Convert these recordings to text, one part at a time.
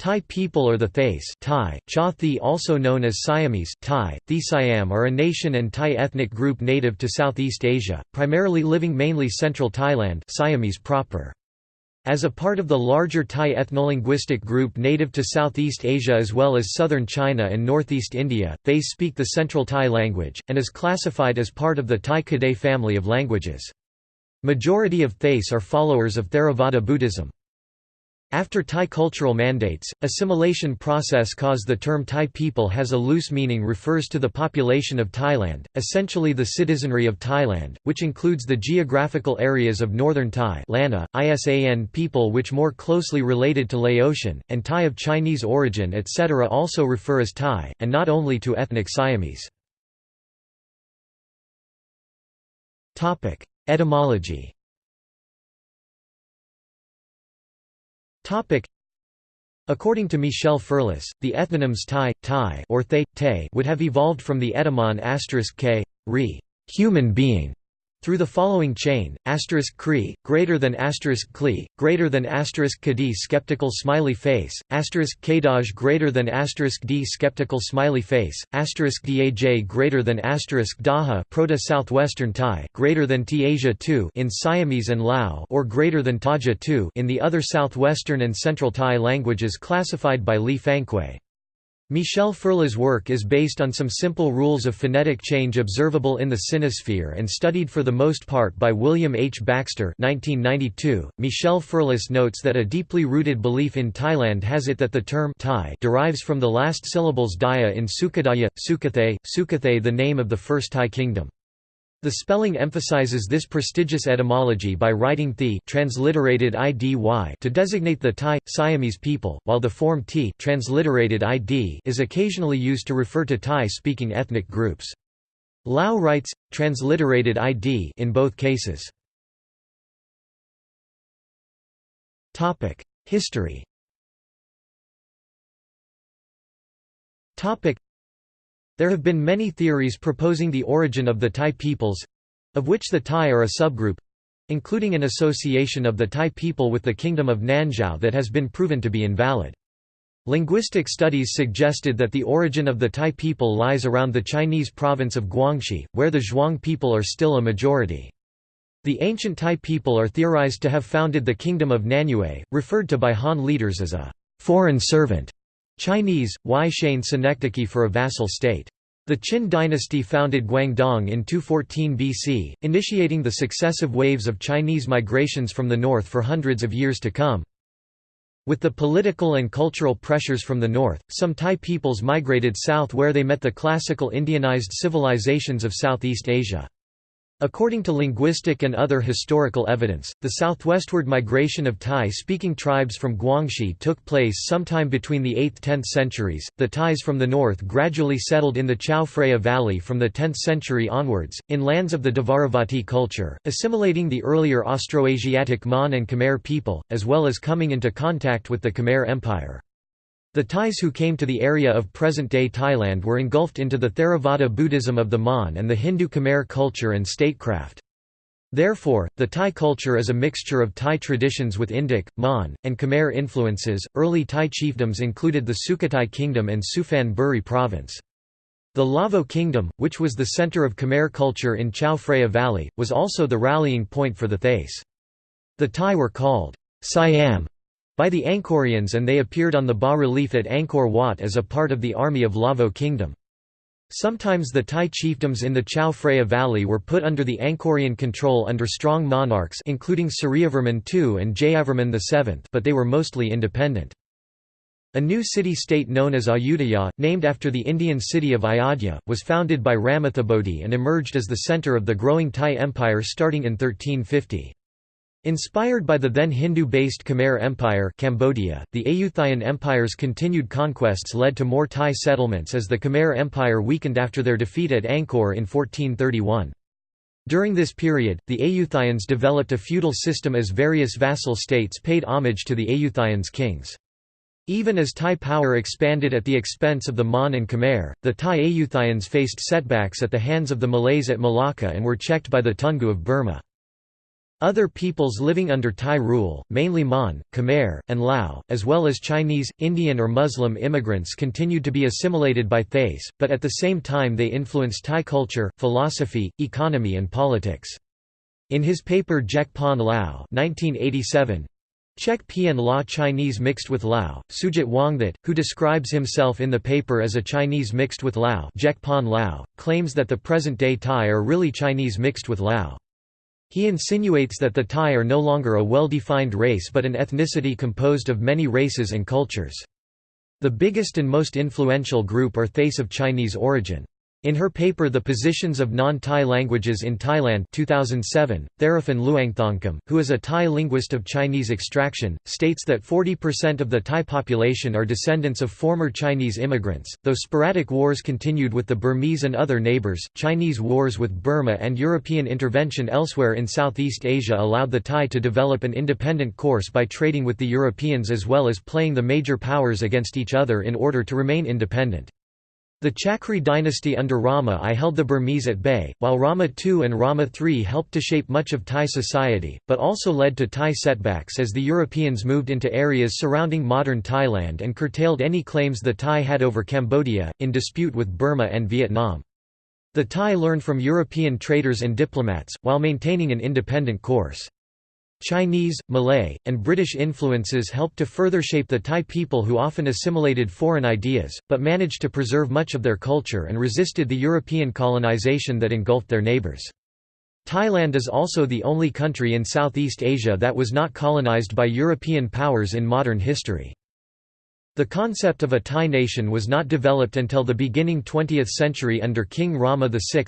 Thai people or the Thais Thai, Cha Thi also known as Siamese Thai, The Siam are a nation and Thai ethnic group native to Southeast Asia, primarily living mainly central Thailand Siamese proper. As a part of the larger Thai ethnolinguistic group native to Southeast Asia as well as southern China and northeast India, they speak the Central Thai language, and is classified as part of the Thai Kadai family of languages. Majority of Thais are followers of Theravada Buddhism. After Thai cultural mandates, assimilation process caused the term Thai people has a loose meaning refers to the population of Thailand, essentially the citizenry of Thailand, which includes the geographical areas of northern Thai Lanna, Isan people which more closely related to Laotian, and Thai of Chinese origin etc. also refer as Thai, and not only to ethnic Siamese. Etymology According to Michel Ferlus, the ethnonyms Thai, Thai or Thay, Tay would have evolved from the etymon asterisk k, re, human being, through the following chain: asterisk kri greater than asterisk kli greater than asterisk kadi skeptical smiley face asterisk kadaj greater than asterisk d skeptical smiley face asterisk daj greater than asterisk daha proto southwestern Thai greater than T Asia 2 in Siamese and Lao or greater than Taja 2 in the other southwestern and central Thai languages classified by Li Fang-Kuei. Michel Ferlus's work is based on some simple rules of phonetic change observable in the sinosphere and studied for the most part by William H. Baxter 1992. .Michel Ferlus notes that a deeply rooted belief in Thailand has it that the term Thai derives from the last syllables Daya in Sukhodaya, Sukhothai, Sukhothai the name of the first Thai kingdom. The spelling emphasizes this prestigious etymology by writing the transliterated idy to designate the Thai, Siamese people, while the form t transliterated id is occasionally used to refer to Thai-speaking ethnic groups. Lao writes, transliterated id in both cases. History there have been many theories proposing the origin of the Thai peoples—of which the Thai are a subgroup—including an association of the Thai people with the kingdom of Nanzhao that has been proven to be invalid. Linguistic studies suggested that the origin of the Thai people lies around the Chinese province of Guangxi, where the Zhuang people are still a majority. The ancient Thai people are theorized to have founded the kingdom of Nanyue, referred to by Han leaders as a foreign servant. Chinese, Wai Shane Senectiki for a vassal state. The Qin dynasty founded Guangdong in 214 BC, initiating the successive waves of Chinese migrations from the north for hundreds of years to come. With the political and cultural pressures from the north, some Thai peoples migrated south where they met the classical Indianized civilizations of Southeast Asia. According to linguistic and other historical evidence, the southwestward migration of Thai-speaking tribes from Guangxi took place sometime between the 8th–10th centuries. The Thais from the north gradually settled in the Chao Phraya Valley from the 10th century onwards, in lands of the Dvaravati culture, assimilating the earlier Austroasiatic Mon and Khmer people, as well as coming into contact with the Khmer Empire. The Thais who came to the area of present-day Thailand were engulfed into the Theravada Buddhism of the Mon and the Hindu Khmer culture and statecraft. Therefore, the Thai culture is a mixture of Thai traditions with Indic, Mon, and Khmer influences. Early Thai chiefdoms included the Sukhothai Kingdom and Suphan Buri province. The Lavo Kingdom, which was the center of Khmer culture in Chao Phraya Valley, was also the rallying point for the Thais. The Thai were called Siam by the Angkorians and they appeared on the bas-relief at Angkor Wat as a part of the army of Lavo kingdom. Sometimes the Thai chiefdoms in the Chao Phraya Valley were put under the Angkorian control under strong monarchs including Suryavarman II and Jayavarman VII but they were mostly independent. A new city-state known as Ayutthaya, named after the Indian city of Ayodhya, was founded by Ramathibodi and emerged as the centre of the growing Thai Empire starting in 1350. Inspired by the then Hindu-based Khmer Empire Cambodia, the Ayutthayan Empire's continued conquests led to more Thai settlements as the Khmer Empire weakened after their defeat at Angkor in 1431. During this period, the Ayutthayans developed a feudal system as various vassal states paid homage to the Ayutthayans' kings. Even as Thai power expanded at the expense of the Mon and Khmer, the Thai Ayutthayans faced setbacks at the hands of the Malays at Malacca and were checked by the Toungoo of Burma. Other peoples living under Thai rule, mainly Mon, Khmer, and Lao, as well as Chinese, Indian or Muslim immigrants continued to be assimilated by Thais, but at the same time they influenced Thai culture, philosophy, economy and politics. In his paper Jek Pon Lao 1987, Czech Pian Law Chinese mixed with Lao, Sujit Wongthes, who describes himself in the paper as a Chinese mixed with Lao, Lao claims that the present-day Thai are really Chinese mixed with Lao. He insinuates that the Thai are no longer a well-defined race but an ethnicity composed of many races and cultures. The biggest and most influential group are Thais of Chinese origin. In her paper The Positions of Non-Thai Languages in Thailand 2007, Theraphan Luangthongkum, who is a Thai linguist of Chinese extraction, states that 40% of the Thai population are descendants of former Chinese immigrants. Though sporadic wars continued with the Burmese and other neighbors, Chinese wars with Burma and European intervention elsewhere in Southeast Asia allowed the Thai to develop an independent course by trading with the Europeans as well as playing the major powers against each other in order to remain independent. The Chakri dynasty under Rama I held the Burmese at bay, while Rama II and Rama III helped to shape much of Thai society, but also led to Thai setbacks as the Europeans moved into areas surrounding modern Thailand and curtailed any claims the Thai had over Cambodia, in dispute with Burma and Vietnam. The Thai learned from European traders and diplomats, while maintaining an independent course. Chinese, Malay, and British influences helped to further shape the Thai people who often assimilated foreign ideas, but managed to preserve much of their culture and resisted the European colonization that engulfed their neighbours. Thailand is also the only country in Southeast Asia that was not colonized by European powers in modern history. The concept of a Thai nation was not developed until the beginning 20th century under King Rama VI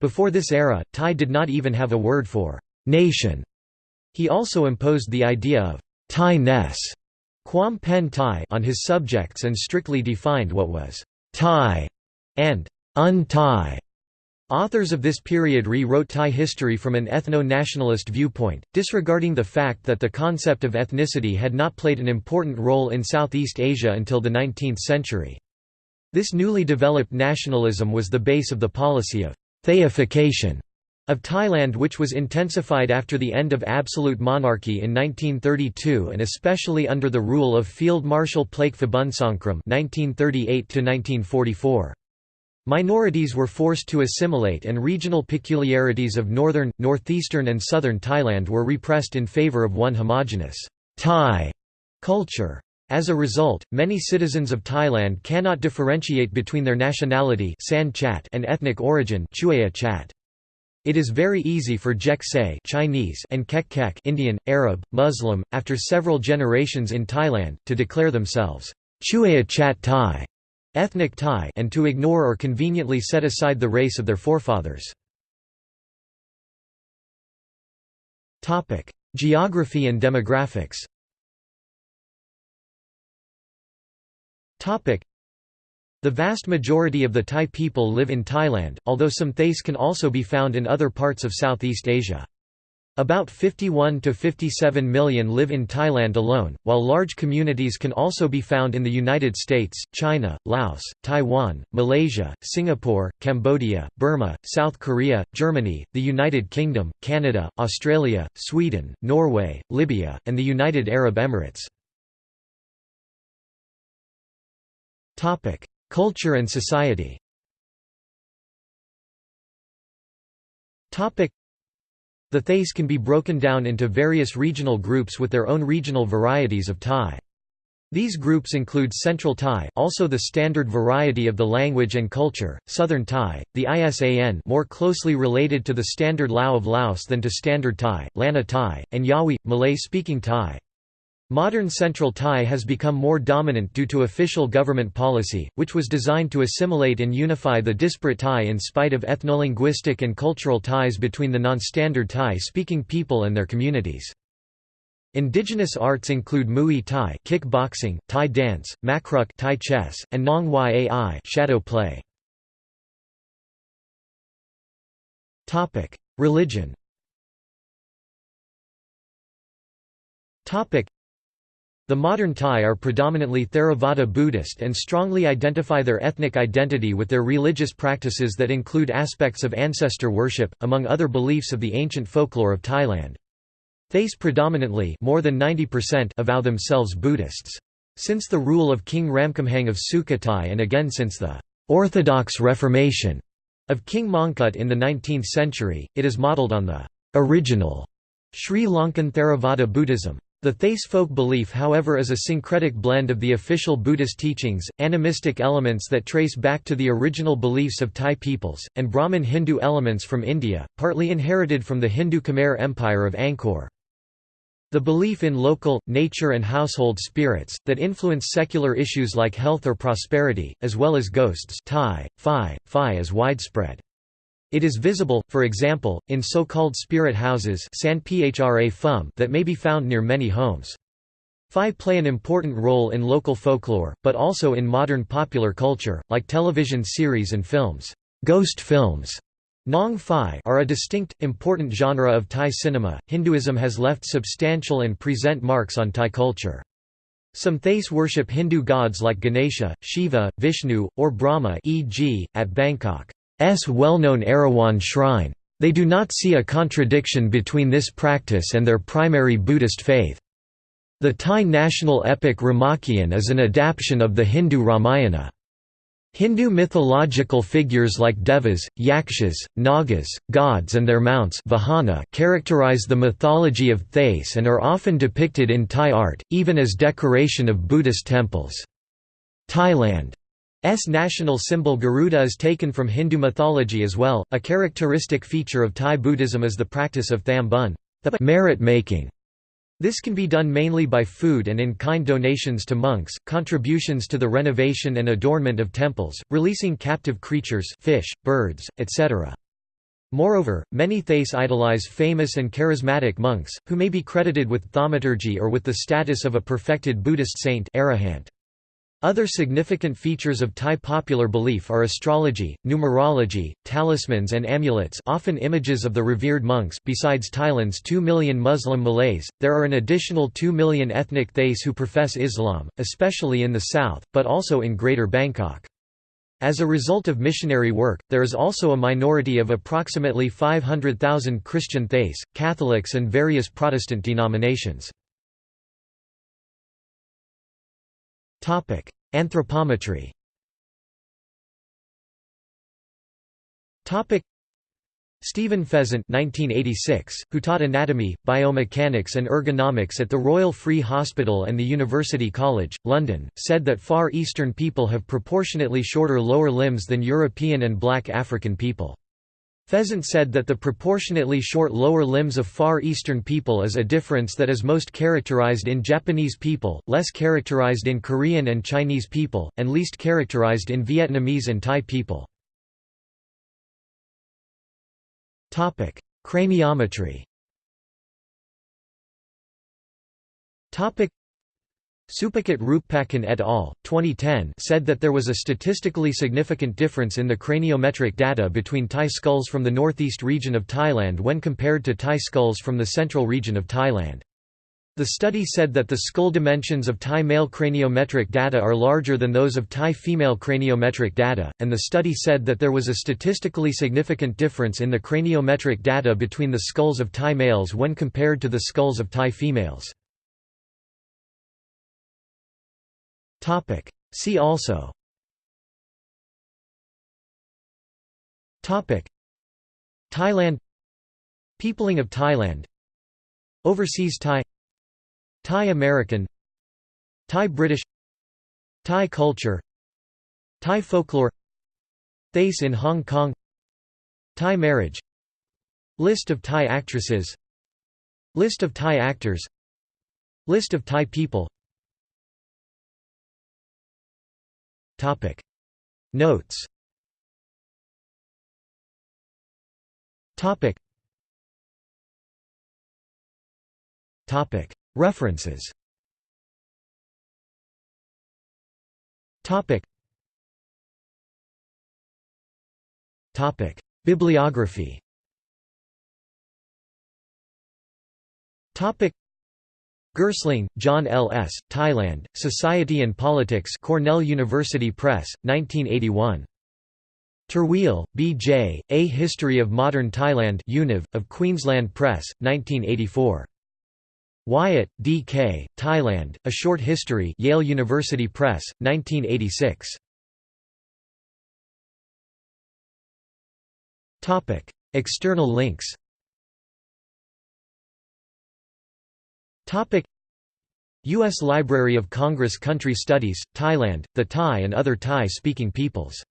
Before this era, Thai did not even have a word for nation. He also imposed the idea of Thai-ness Quam Pen Thai on his subjects and strictly defined what was Thai and un-Thai. Authors of this period rewrote Thai history from an ethno-nationalist viewpoint, disregarding the fact that the concept of ethnicity had not played an important role in Southeast Asia until the 19th century. This newly developed nationalism was the base of the policy of Thaification of Thailand which was intensified after the end of absolute monarchy in 1932 and especially under the rule of Field Marshal Plaek Phibunsongkhram (1938–1944). Minorities were forced to assimilate and regional peculiarities of northern, northeastern and southern Thailand were repressed in favor of one homogenous Thai culture. As a result, many citizens of Thailand cannot differentiate between their nationality and ethnic origin chat. It is very easy for Jek Say Chinese and Kek Kek Indian, Arab, Muslim, after several generations in Thailand, to declare themselves Chuea Chat Thai ethnic Thai and to ignore or conveniently set aside the race of their forefathers. Geography and demographics the vast majority of the Thai people live in Thailand, although some Thais can also be found in other parts of Southeast Asia. About 51 to 57 million live in Thailand alone, while large communities can also be found in the United States, China, Laos, Taiwan, Malaysia, Singapore, Cambodia, Burma, South Korea, Germany, the United Kingdom, Canada, Australia, Sweden, Norway, Libya, and the United Arab Emirates. Culture and society The Thais can be broken down into various regional groups with their own regional varieties of Thai. These groups include Central Thai also the standard variety of the language and culture, Southern Thai, the Isan more closely related to the standard Lao of Laos than to Standard Thai, Lanna Thai, and Yawi, Malay-speaking Thai. Modern Central Thai has become more dominant due to official government policy, which was designed to assimilate and unify the disparate Thai in spite of ethnolinguistic and cultural ties between the non-standard Thai-speaking people and their communities. Indigenous arts include Muay Thai kickboxing, Thai dance, Makruk Thai chess, and Nang Yai shadow play. Religion The modern Thai are predominantly Theravada Buddhist and strongly identify their ethnic identity with their religious practices that include aspects of ancestor worship, among other beliefs of the ancient folklore of Thailand. Thais predominantly more than 90% avow themselves Buddhists. Since the rule of King Ramkhamhaeng of Sukhothai and again since the «Orthodox Reformation» of King Mongkut in the 19th century, it is modelled on the «original» Sri Lankan Theravada Buddhism. The Thais folk belief however is a syncretic blend of the official Buddhist teachings, animistic elements that trace back to the original beliefs of Thai peoples, and Brahmin Hindu elements from India, partly inherited from the Hindu Khmer Empire of Angkor. The belief in local, nature and household spirits, that influence secular issues like health or prosperity, as well as ghosts Thai, Phi, Phi is widespread. It is visible, for example, in so-called spirit houses that may be found near many homes. Phi play an important role in local folklore, but also in modern popular culture, like television series and films. Ghost films Nang Phi are a distinct, important genre of Thai cinema. Hinduism has left substantial and present marks on Thai culture. Some Thais worship Hindu gods like Ganesha, Shiva, Vishnu, or Brahma e.g., at Bangkok's well-known Erawan shrine. They do not see a contradiction between this practice and their primary Buddhist faith. The Thai national epic Ramakien is an adaptation of the Hindu Ramayana. Hindu mythological figures like devas, yakshas, nagas, gods and their mounts vahana characterize the mythology of Thais and are often depicted in Thai art, even as decoration of Buddhist temples. Thailand's national symbol Garuda is taken from Hindu mythology as well. A characteristic feature of Thai Buddhism is the practice of tham bun, the merit making this can be done mainly by food and in-kind donations to monks, contributions to the renovation and adornment of temples, releasing captive creatures fish, birds, etc. Moreover, many Thais idolize famous and charismatic monks, who may be credited with thaumaturgy or with the status of a perfected Buddhist saint arahant. Other significant features of Thai popular belief are astrology, numerology, talismans and amulets often images of the revered monks besides Thailand's 2 million Muslim Malays, there are an additional 2 million ethnic Thais who profess Islam, especially in the south, but also in Greater Bangkok. As a result of missionary work, there is also a minority of approximately 500,000 Christian Thais, Catholics and various Protestant denominations. Anthropometry. Topic: Stephen Pheasant 1986, who taught anatomy, biomechanics and ergonomics at the Royal Free Hospital and the University College, London, said that Far Eastern people have proportionately shorter lower limbs than European and black African people. Pheasant said that the proportionately short lower limbs of Far Eastern people is a difference that is most characterized in Japanese people, less characterized in Korean and Chinese people, and least characterized in Vietnamese and Thai people. Craniometry Supakit Roopakhan et al. 2010 said that there was a statistically significant difference in the craniometric data between Thai skulls from the northeast region of Thailand when compared to Thai skulls from the central region of Thailand. The study said that the skull dimensions of Thai male craniometric data are larger than those of Thai female craniometric data, and the study said that there was a statistically significant difference in the craniometric data between the skulls of Thai males when compared to the skulls of Thai females. Topic. See also. Topic. Thailand. Peopling of Thailand. Overseas Thai. Thai American. Thai British. Thai culture. Thai folklore. Thais in Hong Kong. Thai marriage. List of Thai actresses. List of Thai actors. List of Thai people Topic. Notes. Topic. Topic. References. Topic. Topic. Bibliography. Topic Girling, John L. S., Thailand, Society and Politics Cornell University Press, 1981. Terwiel, B. J., A History of Modern Thailand Univ, of Queensland Press, 1984. Wyatt, D. K., Thailand, A Short History Yale University Press, 1986. External links U.S. Library of Congress Country Studies, Thailand, the Thai and other Thai-speaking peoples